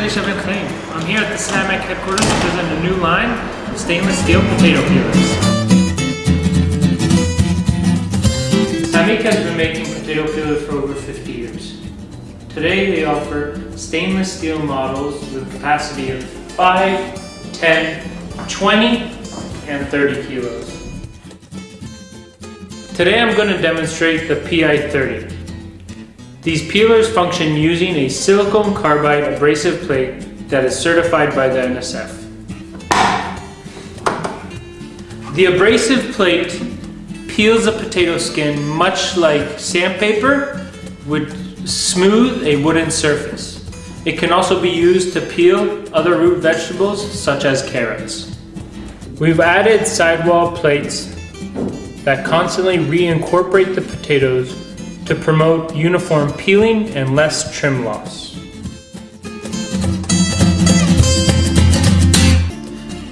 I'm here at the Sammic headquarters to present a new line of stainless steel potato peelers. Sammic has been making potato peelers for over 50 years. Today they offer stainless steel models with a capacity of 5, 10, 20, and 30 kilos. Today I'm going to demonstrate the PI-30. These peelers function using a silicon carbide abrasive plate that is certified by the NSF. The abrasive plate peels a potato skin much like sandpaper would smooth a wooden surface. It can also be used to peel other root vegetables such as carrots. We've added sidewall plates that constantly reincorporate the potatoes to promote uniform peeling and less trim loss.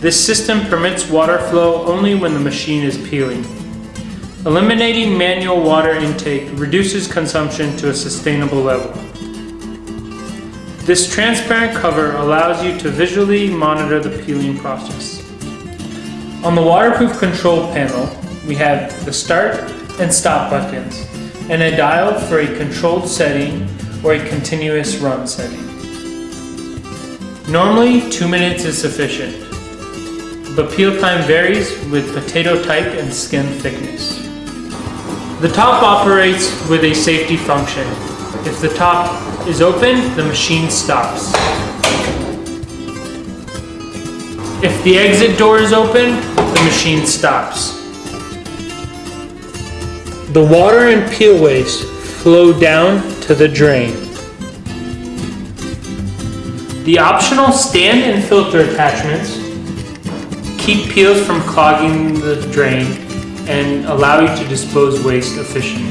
This system permits water flow only when the machine is peeling. Eliminating manual water intake reduces consumption to a sustainable level. This transparent cover allows you to visually monitor the peeling process. On the waterproof control panel, we have the start and stop buttons and a dial for a controlled setting or a continuous run setting. Normally, two minutes is sufficient, but peel time varies with potato type and skin thickness. The top operates with a safety function. If the top is open, the machine stops. If the exit door is open, the machine stops. The water and peel waste flow down to the drain. The optional stand and filter attachments keep peels from clogging the drain and allow you to dispose waste efficiently.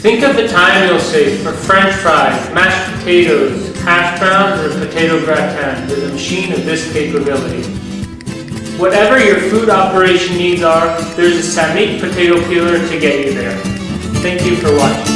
Think of the time you'll save for french fries, mashed potatoes, hash browns, or potato gratin with a machine of this capability. Whatever your food operation needs are, there's a Sammic potato peeler to get you there. Thank you for watching.